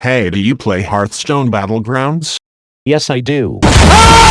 Hey, do you play Hearthstone Battlegrounds? Yes I do. Ah!